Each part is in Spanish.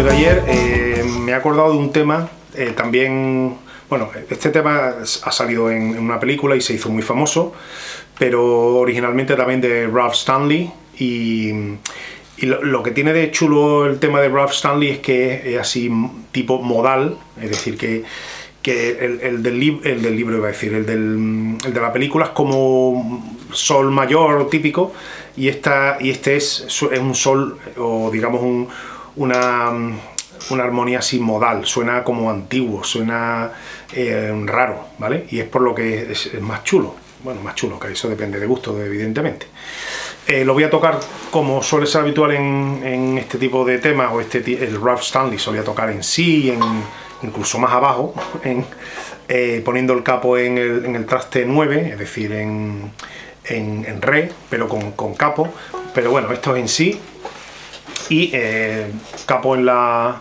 de ayer eh, me he acordado de un tema eh, también... Bueno, este tema ha salido en, una película y se hizo muy famoso, pero originalmente también de Ralph Stanley y, lo, que tiene de chulo el tema de Ralph Stanley es que es así tipo modal, es decir, que, el, del el, del, libro iba a decir, el, del, el de la película es como sol mayor típico y, esta, y este es, es un sol o digamos una, una armonía así modal, suena como antiguo, suena eh, raro, ¿vale? Y es por lo que es, más chulo, bueno, más chulo, que eso depende de gusto, evidentemente. Eh, lo voy a tocar como suele ser habitual en, este tipo de temas, o este el Ralph Stanley solía tocar en sí, incluso más abajo, eh, poniendo el capo en el, traste 9, es decir, en, en, re, pero con, capo. Pero bueno, esto es en sí. Y eh, capo en, la,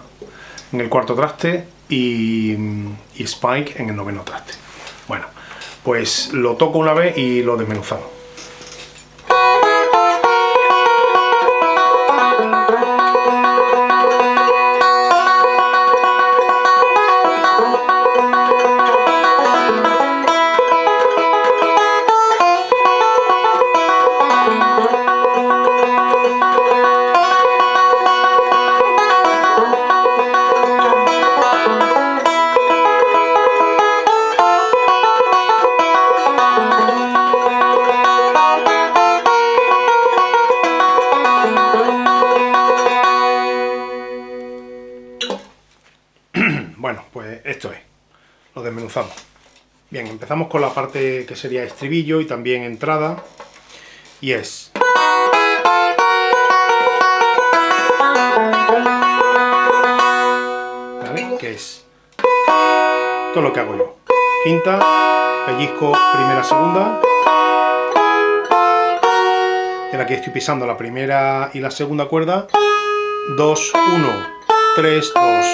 en el cuarto traste y, y spike en el noveno traste. Bueno, pues lo toco una vez y lo desmenuzamos. Desmenuzamos. Bien, empezamos con la parte que sería estribillo y también entrada. Y es... ¿Vale? Que es todo lo que hago yo. Quinta, pellizco primera, segunda. Y aquí estoy pisando la primera y la segunda cuerda. 2, 1, 3, 2,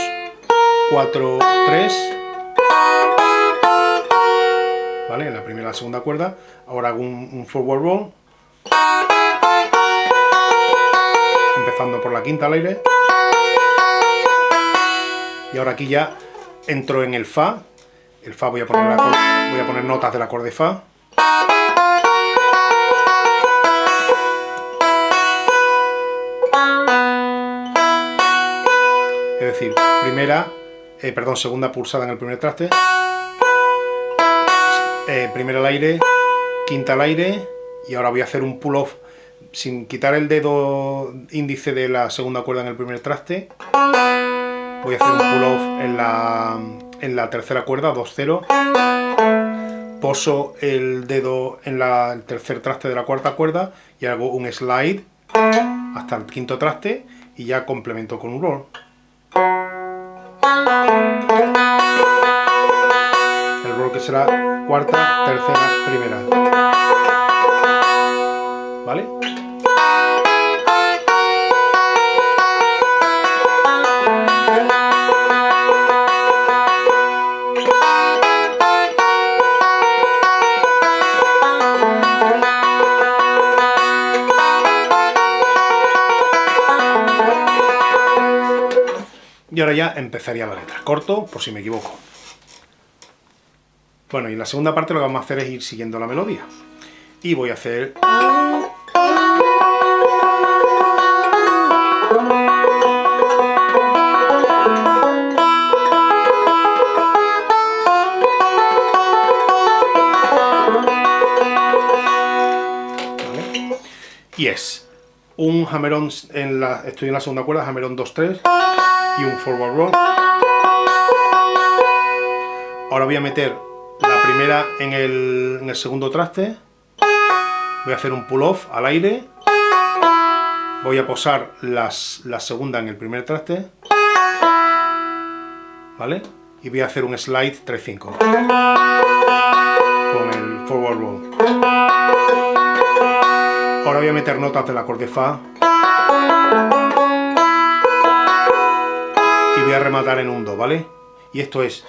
4, 3 en la primera y la segunda cuerda. Ahora hago un, forward roll. Empezando por la quinta al aire. Y ahora aquí ya entro en el Fa. El Fa voy a poner, voy a poner notas del acorde Fa. Es decir, primera, eh, perdón, segunda pulsada en el primer traste, eh, primero al aire, quinta al aire y ahora voy a hacer un pull-off sin quitar el dedo índice de la segunda cuerda en el primer traste. Voy a hacer un pull-off en la, en la tercera cuerda, 2-0. Poso el dedo en la, el tercer traste de la cuarta cuerda y hago un slide hasta el quinto traste y ya complemento con un roll que será cuarta, tercera, primera. ¿Vale? Y ahora ya empezaría la letra. Corto, por si me equivoco. Bueno, y en la segunda parte lo que vamos a hacer es ir siguiendo la melodía. Y voy a hacer... Y es un hammerón, en la, estoy en la segunda cuerda, hammerón 2-3 y un forward roll. Ahora voy a meter primera en el, segundo traste, voy a hacer un pull-off al aire, voy a posar las, la segunda en el primer traste, ¿vale? Y voy a hacer un slide 3-5 con el forward roll. Ahora voy a meter notas del acorde Fa y voy a rematar en un Do, ¿vale? Y esto es...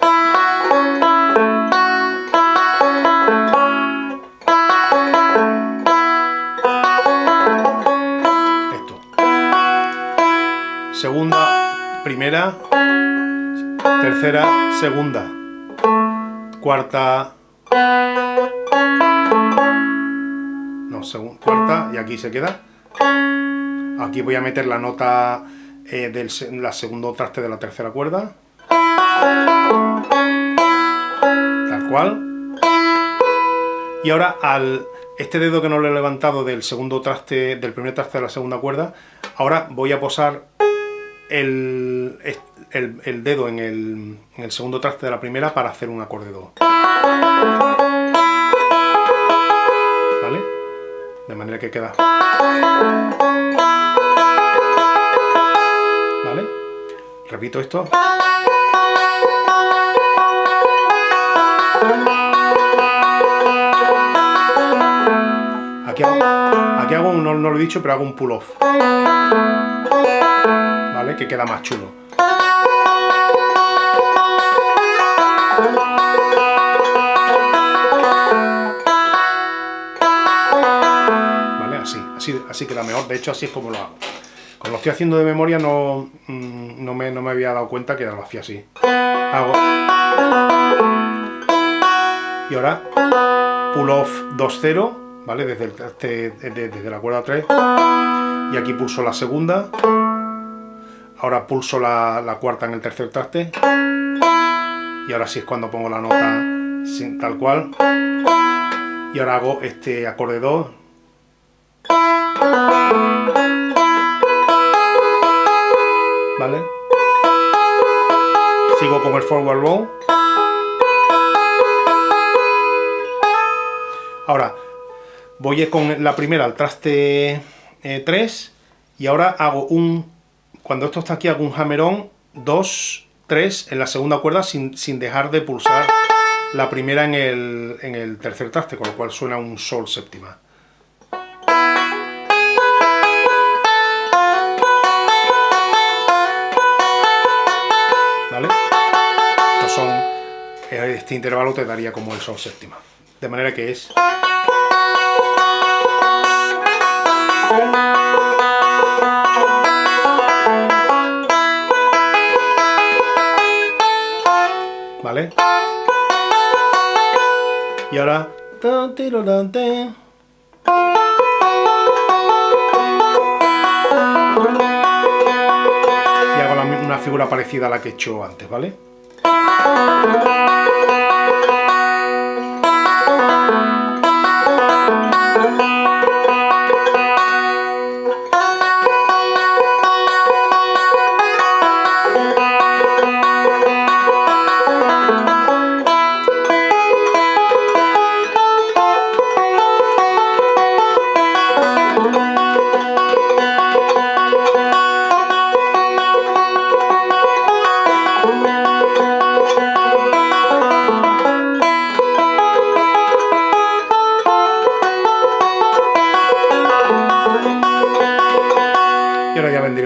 segunda, primera, tercera, segunda, cuarta, no, segunda, cuarta, y aquí se queda. Aquí voy a meter la nota eh, del la segundo traste de la tercera cuerda. Tal cual. Y ahora al este dedo que no lo he levantado del segundo traste, del primer traste de la segunda cuerda, ahora voy a posar el, el, dedo en el, en el, segundo traste de la primera para hacer un acorde do. ¿Vale? De manera que queda... ¿Vale? Repito esto. Aquí hago, un, no, lo he dicho, pero hago un pull-off. ¿Vale? Que queda más chulo. ¿Vale? Así, así, así queda mejor. De hecho, así es como lo hago. Como lo estoy haciendo de memoria, no, mm, no, me, no me había dado cuenta que lo hacía así. Hago... Y ahora, pull-off 2-0 ¿vale? Desde, el, desde la cuerda 3 y aquí pulso la segunda. Ahora pulso la, cuarta en el tercer traste. Y ahora sí es cuando pongo la nota tal cual. Y ahora hago este acorde 2 ¿vale? sigo con el forward roll ahora voy con la primera al traste 3 eh, y ahora hago un, cuando esto está aquí hago un hammerón 2, 3 en la segunda cuerda sin, dejar de pulsar la primera en el, en el tercer traste, con lo cual suena un sol séptima. ¿Vale? son, eh, este intervalo te daría como el sol séptima. De manera que es... ¿Vale? Y ahora... Y hago una figura parecida a la que he hecho antes, ¿vale?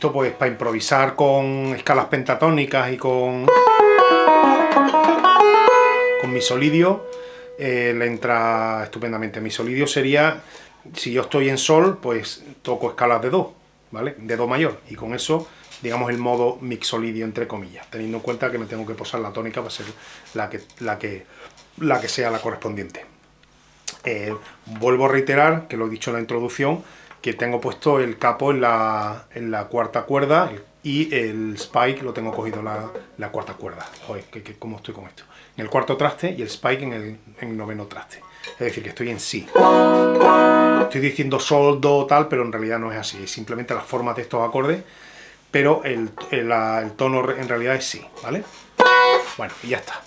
esto pues para improvisar con escalas pentatónicas y con con mi solidio eh, le entra estupendamente. Mi solidio sería, si yo estoy en sol, pues toco escalas de do, ¿vale? De do mayor, y con eso, digamos, el modo mixolidio, entre comillas, teniendo en cuenta que me tengo que posar la tónica para ser la que, la que, la que sea la correspondiente. Eh, vuelvo a reiterar, que lo he dicho en la introducción, que tengo puesto el capo en la, en la cuarta cuerda y el spike lo tengo cogido en la, la, cuarta cuerda. Joder, que, que, ¿cómo estoy con esto? En el cuarto traste y el spike en el, en noveno traste. Es decir, que estoy en sí. Estoy diciendo sol, do, tal, pero en realidad no es así. Es simplemente las formas de estos acordes, pero el, el, el tono en realidad es sí, ¿vale? Bueno, y ya está.